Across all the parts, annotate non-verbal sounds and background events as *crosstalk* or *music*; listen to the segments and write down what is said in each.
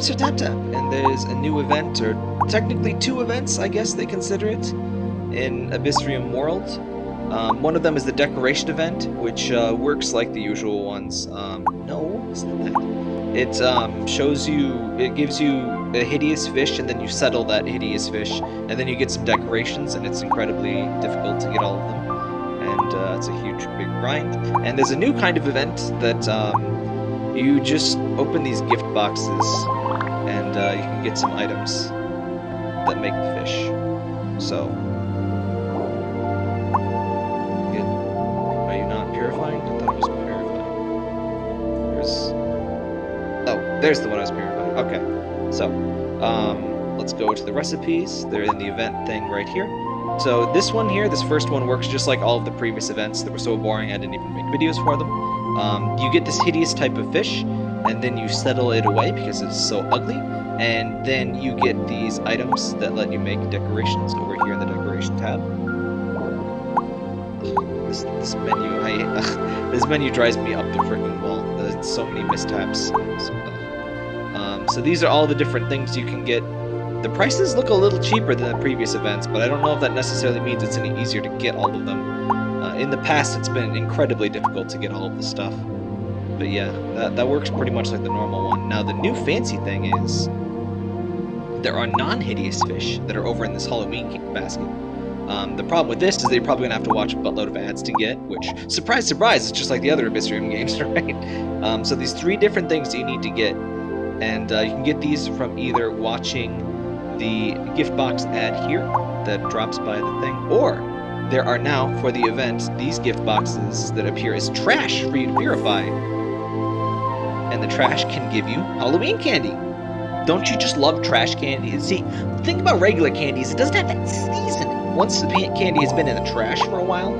Tap Tap, and there's a new event, or technically two events, I guess they consider it, in Abyssrium World. Um, one of them is the decoration event, which uh, works like the usual ones. Um, no, it's not that. It um, shows you, it gives you a hideous fish, and then you settle that hideous fish, and then you get some decorations, and it's incredibly difficult to get all of them. And uh, it's a huge, big grind. And there's a new kind of event that um, you just open these gift boxes, and uh, you can get some items that make the fish. So, Good. Are you not purifying? I thought it was purifying. There's. Oh, there's the one I was purifying. Okay. So, um, let's go to the recipes. They're in the event thing right here. So this one here, this first one works just like all of the previous events that were so boring I didn't even make videos for them. Um, you get this hideous type of fish, and then you settle it away because it's so ugly, and then you get these items that let you make decorations over here in the decoration tab. This, this menu, I *laughs* this menu drives me up the freaking wall. There's so many mistaps. Um, so these are all the different things you can get. The prices look a little cheaper than the previous events, but I don't know if that necessarily means it's any easier to get all of them. Uh, in the past, it's been incredibly difficult to get all of the stuff. But yeah, that, that works pretty much like the normal one. Now, the new fancy thing is there are non-hideous fish that are over in this Halloween basket. Um, the problem with this is that you're probably going to have to watch a buttload of ads to get, which, surprise, surprise, it's just like the other Abyssrium *laughs* games, right? Um, so these three different things you need to get, and uh, you can get these from either watching the gift box ad here that drops by the thing, or there are now, for the event, these gift boxes that appear as trash for you to purify. And the trash can give you Halloween candy. Don't you just love trash candy? See, the thing about regular candy is it doesn't have that seasoning. Once the candy has been in the trash for a while,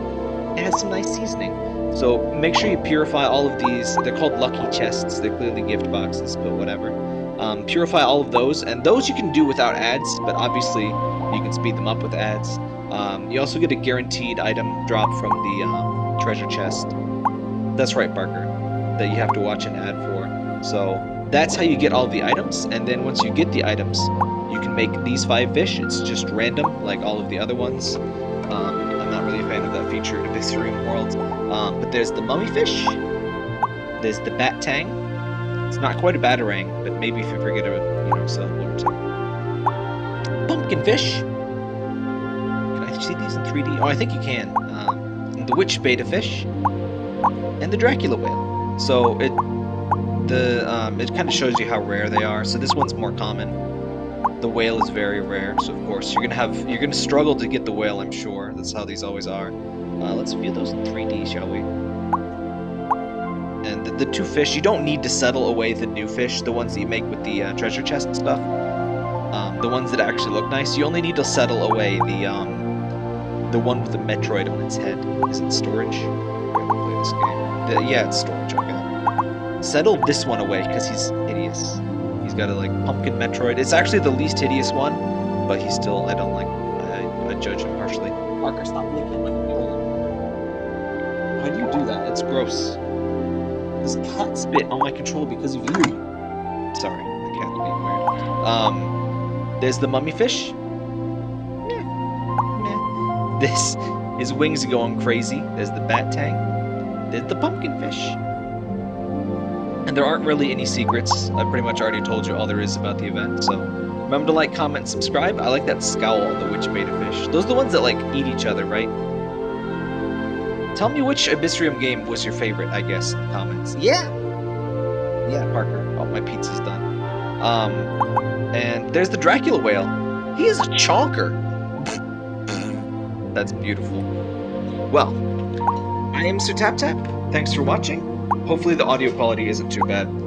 it has some nice seasoning. So make sure you purify all of these. They're called lucky chests. They're clearly gift boxes, but whatever. Um, purify all of those, and those you can do without ads, but obviously you can speed them up with ads. Um, you also get a guaranteed item drop from the um, treasure chest. That's right, Barker, that you have to watch an ad for. So that's how you get all the items, and then once you get the items, you can make these five fish. It's just random, like all of the other ones. Um, I'm not really a fan of that feature in Abyssrium World. Um, but there's the mummy fish. There's the bat tang. It's not quite a batarang, but maybe if you forget a you know syllable or two. Pumpkin fish. See these in 3D? Oh, I think you can. Um, the witch betta fish and the Dracula whale. So it the um, it kind of shows you how rare they are. So this one's more common. The whale is very rare, so of course you're gonna have you're gonna struggle to get the whale. I'm sure that's how these always are. Uh, let's view those in 3D, shall we? And the, the, two fish, you don't need to settle away the new fish, the ones that you make with the uh, treasure chest stuff. Um, the ones that actually look nice, you only need to settle away the um, the one with the Metroid on its head. Is it storage? Play this game. The, yeah, it's storage. Okay. Settle this one away because he's hideous. He's got a like pumpkin Metroid. It's actually the least hideous one, but he's still. I don't like. I, I judge him harshly. Parker, stop licking my controller. Why do you do that? It's gross. This cat spit on my controller because of you. Sorry, the cat's being weird. Um, there's the mummy fish. This his wings are going crazy. There's the bat tang. There's the pumpkin fish. And there aren't really any secrets. I pretty much already told you all there is about the event, so remember to like, comment, subscribe. I like that scowl on the witch betta fish. Those are the ones that like eat each other, right? Tell me which Abyssrium game was your favorite, I guess, in the comments. Yeah! Yeah, Parker. Oh, my pizza's done. Um, and there's the Dracula whale. He is a chonker! That's beautiful. Well, I am Sir Tap Tap. Thanks for watching. Hopefully the audio quality isn't too bad.